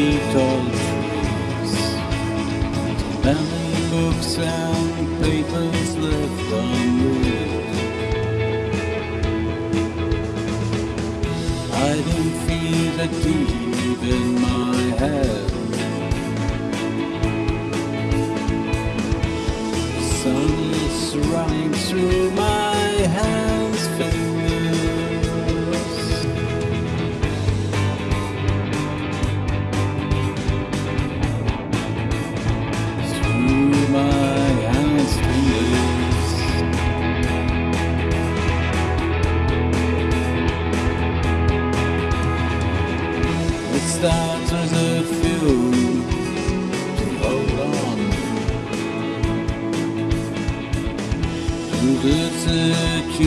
feet tall trees. Many books and papers left. Hiding feet that deep in my head. Sun is running through my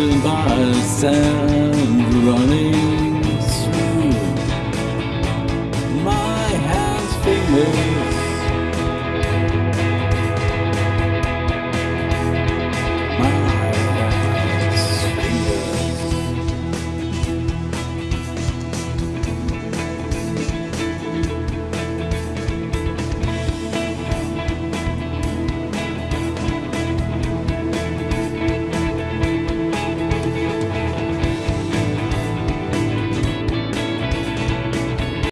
By a sound running